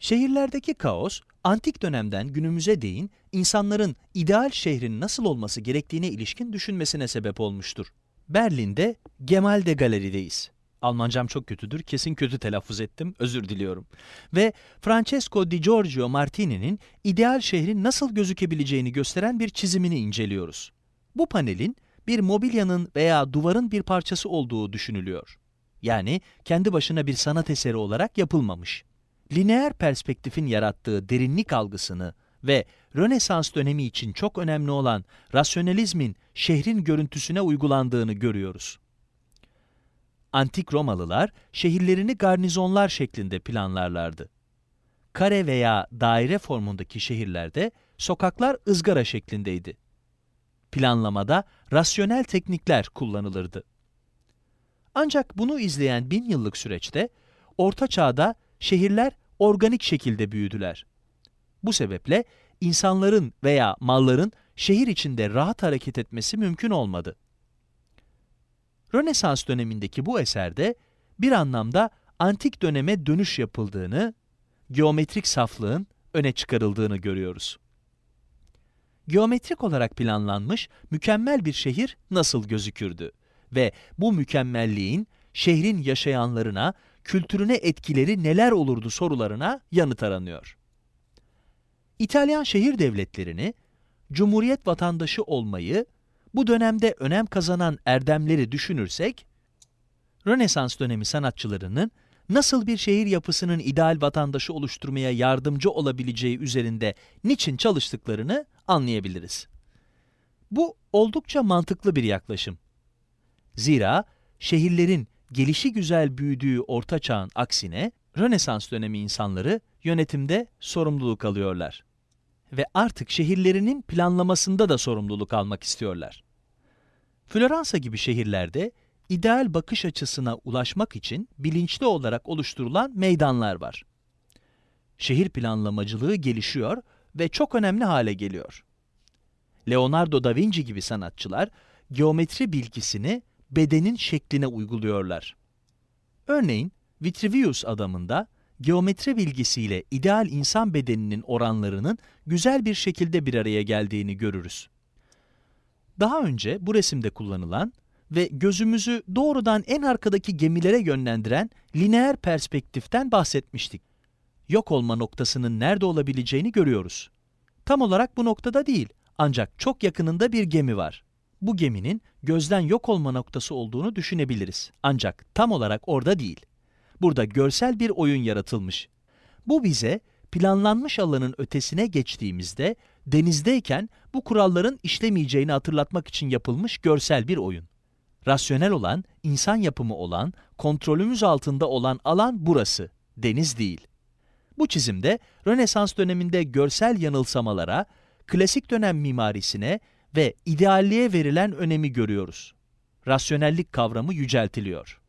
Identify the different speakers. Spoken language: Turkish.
Speaker 1: Şehirlerdeki kaos, antik dönemden günümüze değin insanların ideal şehrin nasıl olması gerektiğine ilişkin düşünmesine sebep olmuştur. Berlin'de Gemalde Galeri'deyiz. Almancam çok kötüdür, kesin kötü telaffuz ettim, özür diliyorum. Ve Francesco Di Giorgio Martini'nin ideal şehrin nasıl gözükebileceğini gösteren bir çizimini inceliyoruz. Bu panelin bir mobilyanın veya duvarın bir parçası olduğu düşünülüyor. Yani kendi başına bir sanat eseri olarak yapılmamış. Lineer perspektifin yarattığı derinlik algısını ve Rönesans dönemi için çok önemli olan rasyonalizmin şehrin görüntüsüne uygulandığını görüyoruz. Antik Romalılar şehirlerini garnizonlar şeklinde planlarlardı. Kare veya daire formundaki şehirlerde sokaklar ızgara şeklindeydi. Planlamada rasyonel teknikler kullanılırdı. Ancak bunu izleyen bin yıllık süreçte Orta Çağ'da şehirler organik şekilde büyüdüler. Bu sebeple insanların veya malların şehir içinde rahat hareket etmesi mümkün olmadı. Rönesans dönemindeki bu eserde bir anlamda antik döneme dönüş yapıldığını, geometrik saflığın öne çıkarıldığını görüyoruz. Geometrik olarak planlanmış mükemmel bir şehir nasıl gözükürdü ve bu mükemmelliğin şehrin yaşayanlarına, kültürüne etkileri neler olurdu sorularına yanıt aranıyor. İtalyan şehir devletlerini, cumhuriyet vatandaşı olmayı, bu dönemde önem kazanan erdemleri düşünürsek, Rönesans dönemi sanatçılarının nasıl bir şehir yapısının ideal vatandaşı oluşturmaya yardımcı olabileceği üzerinde niçin çalıştıklarını anlayabiliriz. Bu oldukça mantıklı bir yaklaşım. Zira şehirlerin gelişi güzel büyüdüğü orta çağın aksine Rönesans dönemi insanları yönetimde sorumluluk alıyorlar ve artık şehirlerinin planlamasında da sorumluluk almak istiyorlar. Floransa gibi şehirlerde ideal bakış açısına ulaşmak için bilinçli olarak oluşturulan meydanlar var. Şehir planlamacılığı gelişiyor ve çok önemli hale geliyor. Leonardo da Vinci gibi sanatçılar geometri bilgisini bedenin şekline uyguluyorlar. Örneğin Vitruvius adamında geometri bilgisiyle ideal insan bedeninin oranlarının güzel bir şekilde bir araya geldiğini görürüz. Daha önce bu resimde kullanılan ve gözümüzü doğrudan en arkadaki gemilere yönlendiren lineer perspektiften bahsetmiştik. Yok olma noktasının nerede olabileceğini görüyoruz. Tam olarak bu noktada değil, ancak çok yakınında bir gemi var. Bu geminin gözden yok olma noktası olduğunu düşünebiliriz. Ancak tam olarak orada değil. Burada görsel bir oyun yaratılmış. Bu bize planlanmış alanın ötesine geçtiğimizde denizdeyken bu kuralların işlemeyeceğini hatırlatmak için yapılmış görsel bir oyun. Rasyonel olan, insan yapımı olan, kontrolümüz altında olan alan burası, deniz değil. Bu çizimde Rönesans döneminde görsel yanılsamalara, klasik dönem mimarisine ve idealliğe verilen önemi görüyoruz. Rasyonellik kavramı yüceltiliyor.